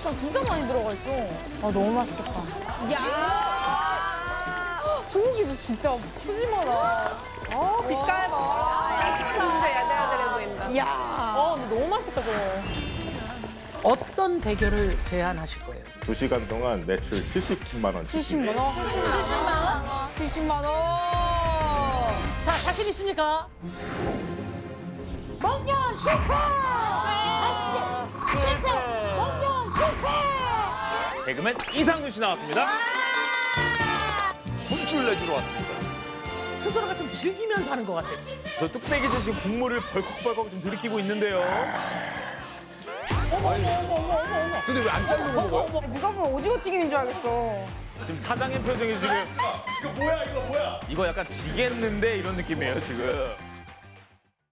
고추장 진짜 많이 들어가 있어. 아 너무 맛있겠다. 야 소고기도 진짜 푸짐하다. 어, 빛깔 봐. 근데 야들야들해 보인다. 야아 근데 너무 맛있겠다 그거. 어떤 대결을 제안하실 거예요? 두시간 동안 매출 70만 원. 70만 원? 70만 원? 70만 원. 자, 자신 있습니까? 먹년 실패! 개그맨 이상준 씨 나왔습니다. 혼쭐 내주러 왔습니다. 스스로가 좀 즐기면서 하는 것 같아요. 저 뚝배기에서 지금 국물을 벌컥벌컥 좀 들이키고 있는데요. 근데 왜 안 자르고 먹어요? 누가 보면 오징어 튀김인 줄 알겠어. 지금 사장님 표정이 지금 이거 뭐야, 이거 뭐야? 이거 약간 지겠는데 이런 느낌이에요 지금.